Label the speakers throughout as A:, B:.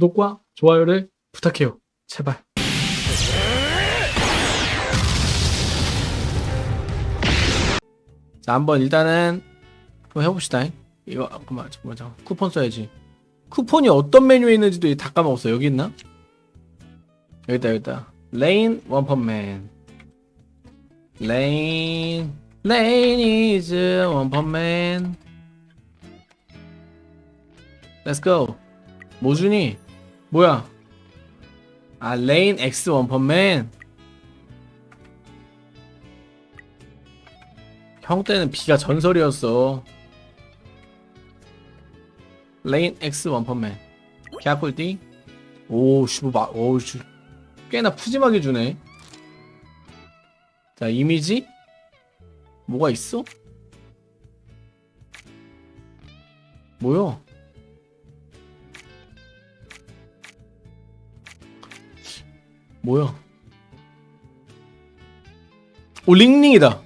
A: 구독과 좋아요를 부탁해요. 제발. 자, 한번 일단은 한번 해봅시다. 이거 아, 그만 잠깐만 잠깐 쿠폰 써야지. 쿠폰이 어떤 메뉴에 있는지도 다 까먹었어. 여기 있나? 여기 있다 여기 있다. Rain 원펀맨. Rain Rain is 원펀맨. Let's go. 모준이 뭐야? 아 Rain X 원펀맨. 형 때는 비가 전설이었어. Rain X 원펀맨. 개꿀띠. 오, 씨, 뭐, 막, 오, 씨. 꽤나 푸짐하게 주네. 자, 이미지? 뭐가 있어? 뭐야? 뭐야? 오, 링링이다.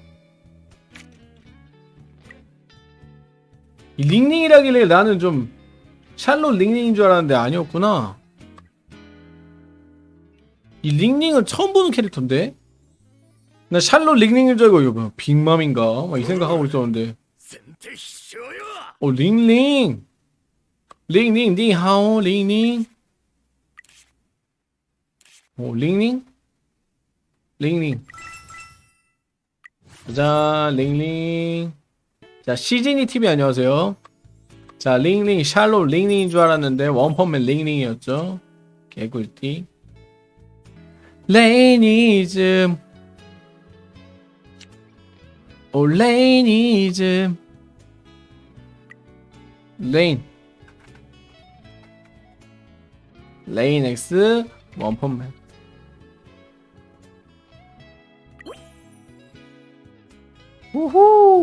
A: 이 링링이라길래 나는 좀 샬롯 링링인 줄 알았는데 아니었구나. 이 링링은 처음 보는 캐릭터인데? 나 샬롯 링링인 줄 알고 이거 뭐야 빅맘인가? 막 이 생각하고 있었는데 오 링링 링링 你好 링링 오 링링? 링링. 자 링링. 자 시즈니 TV 안녕하세요. 자 링링 샬롯 링링인 줄 알았는데 원펀맨 링링이었죠. 개꿀띠. 레이니즘. 오 레이니즘. 레인. 레인 X 원펀맨 우후